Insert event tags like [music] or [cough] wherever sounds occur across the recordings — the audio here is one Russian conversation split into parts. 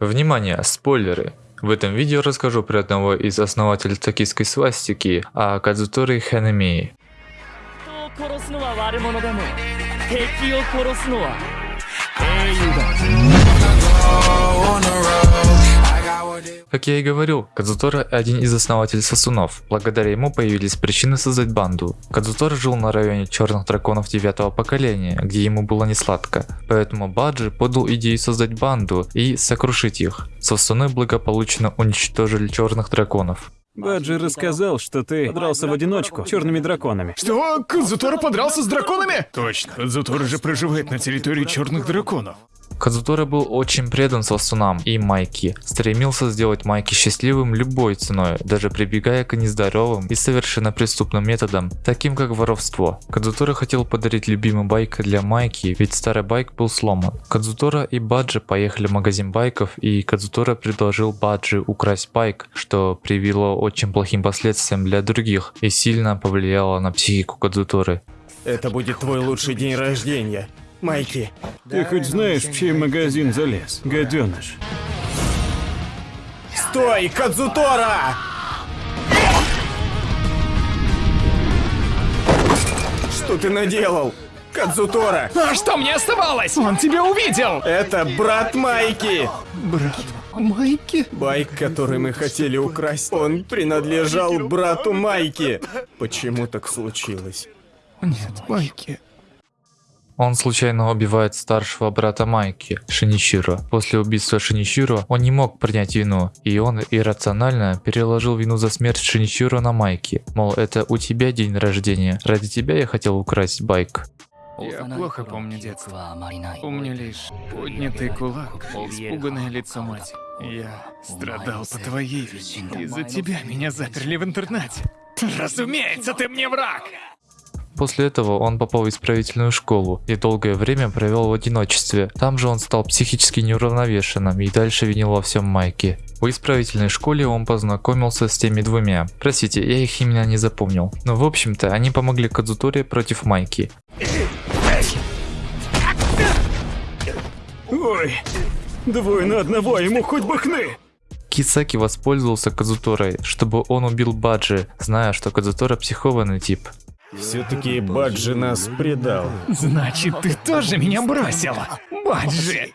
Внимание, спойлеры! В этом видео расскажу про одного из основателей токийской свастики, а Кадзутори Ханемии. 人 Как я и говорил, Кадзутора один из основателей Сосунов. Благодаря ему появились причины создать банду. Кадзутора жил на районе черных драконов девятого поколения, где ему было не сладко. Поэтому Баджи подал идею создать банду и сокрушить их. Сосуны благополучно уничтожили черных драконов. Баджи рассказал, что ты дрался в одиночку с черными драконами. Что? Кадзутора подрался с драконами? Точно, Кадзутора же проживает на территории черных драконов. Кадзутора был очень предан Сосунам и Майки, стремился сделать Майки счастливым любой ценой, даже прибегая к нездоровым и совершенно преступным методам, таким как воровство. Кадзутора хотел подарить любимый байк для Майки, ведь старый байк был сломан. Кадзутора и Баджи поехали в магазин байков, и Кадзутора предложил Баджи украсть байк, что привело очень плохим последствиям для других и сильно повлияло на психику Кадзуторы. Это будет твой лучший день рождения, Майки. Ты хоть знаешь, в чей магазин залез, гаденыш? Стой, Кадзутора! Что ты наделал? Кадзутора! А что мне оставалось? Он тебя увидел! Это брат Майки! Брат Майки? Байк, который мы хотели украсть, он принадлежал брату Майки. Почему так случилось? Нет, Майки. Он случайно убивает старшего брата Майки, Шиничиро. После убийства Шиничиро он не мог принять вину, и он иррационально переложил вину за смерть Шиничиро на Майки. Мол, это у тебя день рождения, ради тебя я хотел украсть байк. Я плохо помню детство. Помню лишь поднятый кулак, испуганное лицо мать. Я страдал по твоей вине. Из-за тебя меня заперли в интернате. Разумеется, ты мне враг! После этого он попал в исправительную школу и долгое время провел в одиночестве. Там же он стал психически неуравновешенным и дальше винил во всем Майки. В исправительной школе он познакомился с теми двумя. Простите, я их имена не запомнил. Но в общем-то они помогли Кадзуторе против Майки. Ой, двое на одного, ему хоть бы хны! Кисаки воспользовался Кадзуторой, чтобы он убил Баджи, зная, что Кадзутора психованный тип. Все-таки Баджи нас предал. Значит, ты тоже меня бросил, Баджи!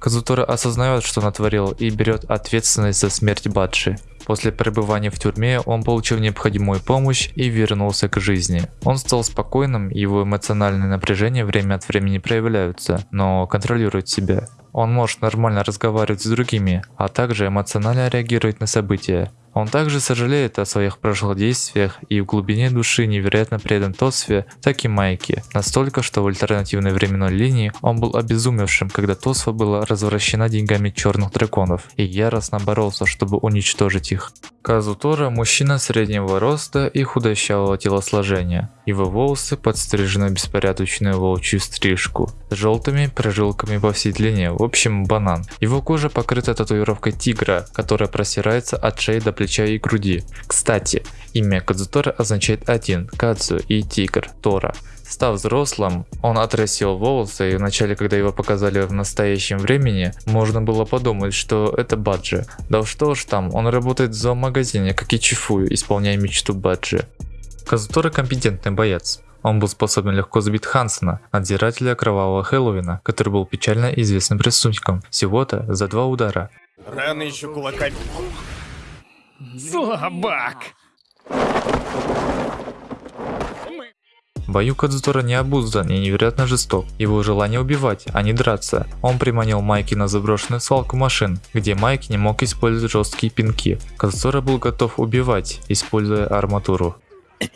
Казутора осознает, что натворил и берет ответственность за смерть Баджи. После пребывания в тюрьме он получил необходимую помощь и вернулся к жизни. Он стал спокойным, его эмоциональные напряжения время от времени проявляются, но контролирует себя. Он может нормально разговаривать с другими, а также эмоционально реагировать на события. Он также сожалеет о своих прошлых действиях и в глубине души невероятно предан Тосве, так и Майке. Настолько, что в альтернативной временной линии он был обезумевшим, когда Тосва была развращена деньгами черных драконов и яростно боролся, чтобы уничтожить их. Казутора – мужчина среднего роста и худощавого телосложения. Его волосы подстрижены в беспорядочную волчью стрижку, с желтыми прожилками по всей длине, в общем банан. Его кожа покрыта татуировкой тигра, которая простирается от шеи до плеча и груди. Кстати, имя Кадзутора означает один, Кадзу и тигр, Тора. Став взрослым, он отрастил волосы и вначале, когда его показали в настоящем времени, можно было подумать, что это Баджи. Да что ж там, он работает в зоомагазине, как и Чифую, исполняя мечту Баджи. Казутора компетентный боец. Он был способен легко сбить Хансона, надзирателя кровавого Хэллоуина, который был печально известным преступником, всего-то за два удара. Рано еще кулаками. Слабак! В бою Кадзутора необуздан и невероятно жесток. Его желание убивать, а не драться. Он приманил Майки на заброшенную свалку машин, где Майки не мог использовать жесткие пинки. Кадзутора был готов убивать, используя арматуру. [coughs]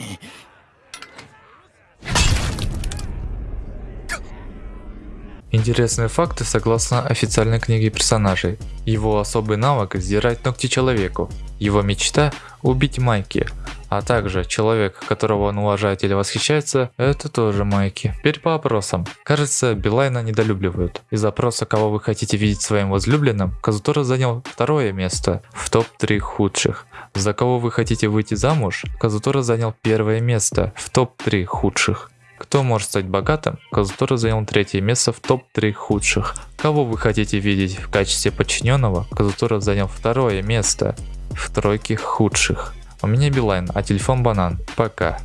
Интересные факты согласно официальной книге персонажей. Его особый навык сдирать ногти человеку. Его мечта убить Майки. А также человек, которого он уважает или восхищается, это тоже Майки. Теперь по опросам. Кажется, Билайна недолюбливают. Из опроса, кого вы хотите видеть своим возлюбленным, Казутора занял второе место в топ-3 худших. За кого вы хотите выйти замуж, Казутора занял первое место в топ-3 худших. Кто может стать богатым? Казутора занял третье место в топ-3 худших. Кого вы хотите видеть в качестве подчиненного? Казутора занял второе место в тройке худших. У меня Билайн, а телефон банан. Пока.